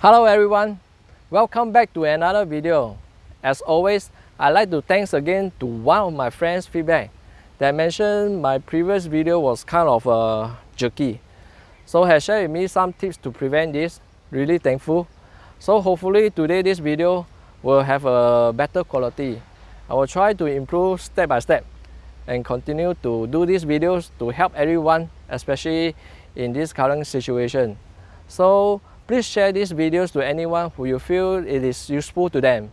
Hello everyone, welcome back to another video. As always, I'd like to thanks again to one of my friends feedback that mentioned my previous video was kind of uh, jerky. So has shared with me some tips to prevent this, really thankful. So hopefully today this video will have a better quality. I will try to improve step by step and continue to do these videos to help everyone, especially in this current situation. So please share these videos to anyone who you feel it is useful to them.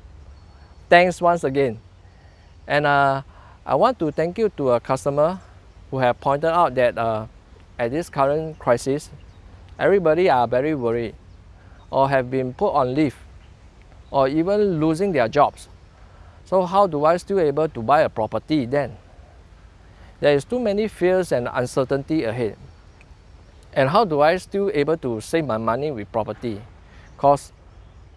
Thanks once again. And uh, I want to thank you to a customer who have pointed out that uh, at this current crisis, everybody are very worried or have been put on leave or even losing their jobs. So how do I still able to buy a property then? There is too many fears and uncertainty ahead. And how do I still able to save my money with property? Because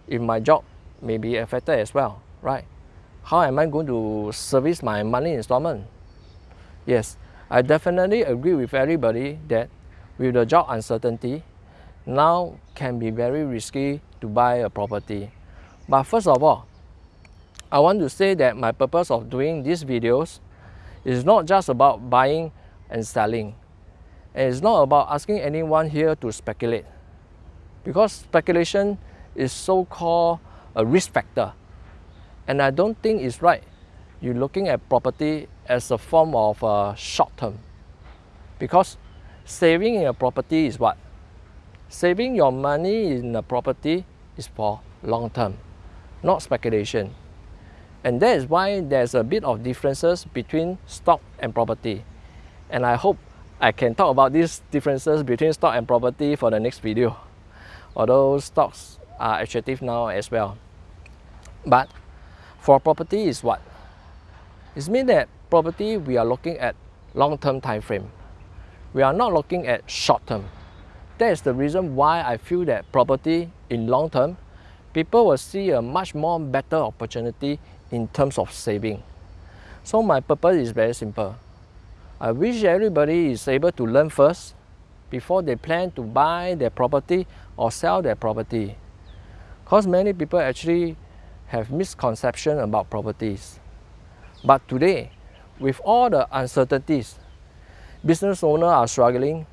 if my job may be affected as well, right? How am I going to service my money installment? Yes, I definitely agree with everybody that with the job uncertainty, now can be very risky to buy a property. But first of all, I want to say that my purpose of doing these videos is not just about buying and selling. And it's not about asking anyone here to speculate. Because speculation is so-called a risk factor. And I don't think it's right you're looking at property as a form of uh, short term. Because saving in a property is what? Saving your money in a property is for long term, not speculation. And that is why there's a bit of differences between stock and property. And I hope I can talk about these differences between stock and property for the next video. Although stocks are attractive now as well. But for property is what? It means that property we are looking at long-term time frame. We are not looking at short term. That is the reason why I feel that property in long term, people will see a much more better opportunity in terms of saving. So my purpose is very simple. I wish everybody is able to learn first before they plan to buy their property or sell their property. Because many people actually have misconception about properties. But today, with all the uncertainties, business owners are struggling.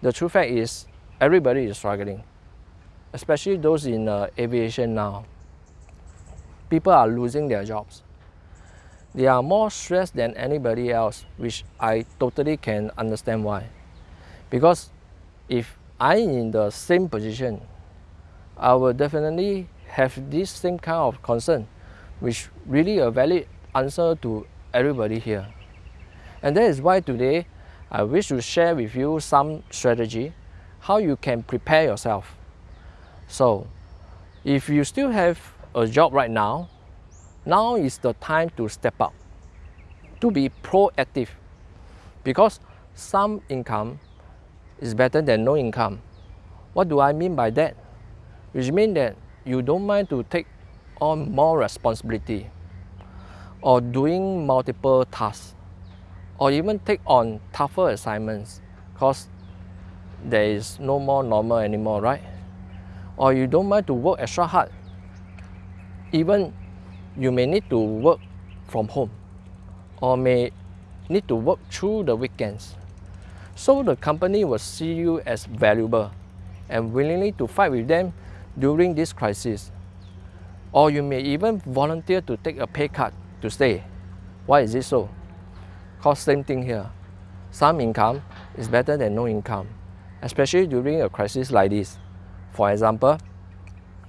The true fact is everybody is struggling, especially those in uh, aviation now. People are losing their jobs. They are more stressed than anybody else, which I totally can understand why. Because if I'm in the same position, I will definitely have this same kind of concern, which really a valid answer to everybody here. And that is why today I wish to share with you some strategy how you can prepare yourself. So, if you still have a job right now, now is the time to step up, to be proactive. Because some income is better than no income. What do I mean by that? Which means that you don't mind to take on more responsibility or doing multiple tasks or even take on tougher assignments because there is no more normal anymore, right? Or you don't mind to work extra hard. Even you may need to work from home or may need to work through the weekends. So the company will see you as valuable and willingly to fight with them during this crisis. Or you may even volunteer to take a pay cut to stay. Why is it so? Because same thing here. Some income is better than no income, especially during a crisis like this. For example,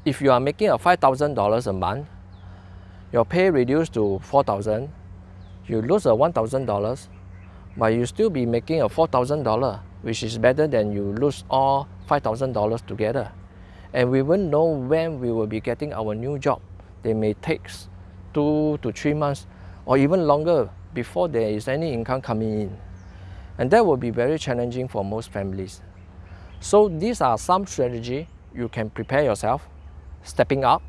if you are making a $5,000 a month your pay reduced to 4000 you lose a $1,000 but you still be making a $4,000 which is better than you lose all $5,000 together. And we won't know when we will be getting our new job. They may take two to three months or even longer before there is any income coming in. And that will be very challenging for most families. So these are some strategy you can prepare yourself stepping up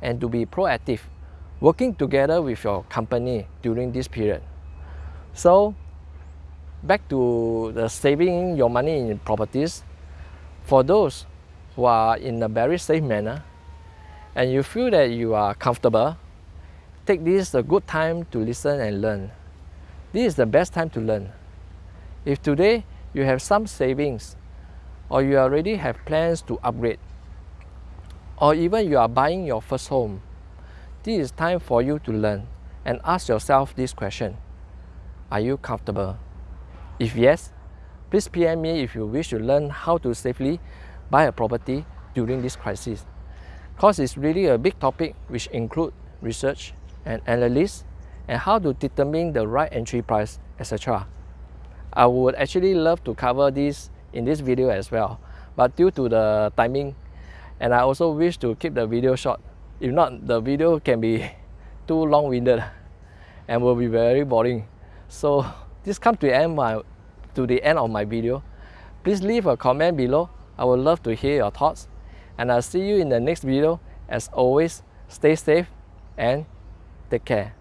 and to be proactive working together with your company during this period. So back to the saving your money in properties, for those who are in a very safe manner and you feel that you are comfortable, take this a good time to listen and learn. This is the best time to learn. If today you have some savings or you already have plans to upgrade or even you are buying your first home, this is time for you to learn and ask yourself this question. Are you comfortable? If yes, please PM me if you wish to learn how to safely buy a property during this crisis. Because it's really a big topic which include research and analysis and how to determine the right entry price, etc. I would actually love to cover this in this video as well, but due to the timing, and I also wish to keep the video short. If not, the video can be too long-winded and will be very boring. So this comes to end my to the end of my video. Please leave a comment below. I would love to hear your thoughts. And I'll see you in the next video. As always, stay safe and take care.